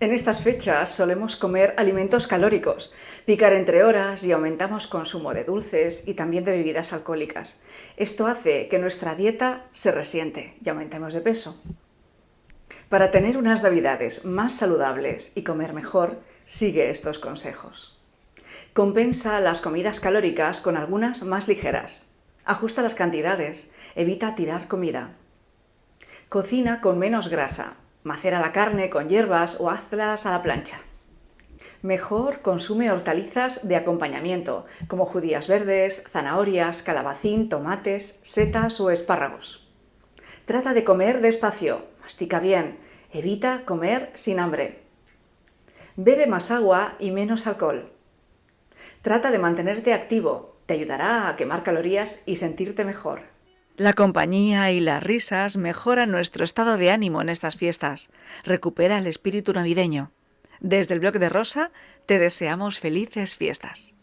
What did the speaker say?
En estas fechas solemos comer alimentos calóricos, picar entre horas y aumentamos consumo de dulces y también de bebidas alcohólicas. Esto hace que nuestra dieta se resiente y aumentemos de peso. Para tener unas navidades más saludables y comer mejor, sigue estos consejos. Compensa las comidas calóricas con algunas más ligeras. Ajusta las cantidades, evita tirar comida. Cocina con menos grasa, macera la carne con hierbas o hazlas a la plancha. Mejor consume hortalizas de acompañamiento, como judías verdes, zanahorias, calabacín, tomates, setas o espárragos. Trata de comer despacio, mastica bien, evita comer sin hambre. Bebe más agua y menos alcohol. Trata de mantenerte activo, te ayudará a quemar calorías y sentirte mejor. La compañía y las risas mejoran nuestro estado de ánimo en estas fiestas. Recupera el espíritu navideño. Desde el blog de Rosa te deseamos felices fiestas.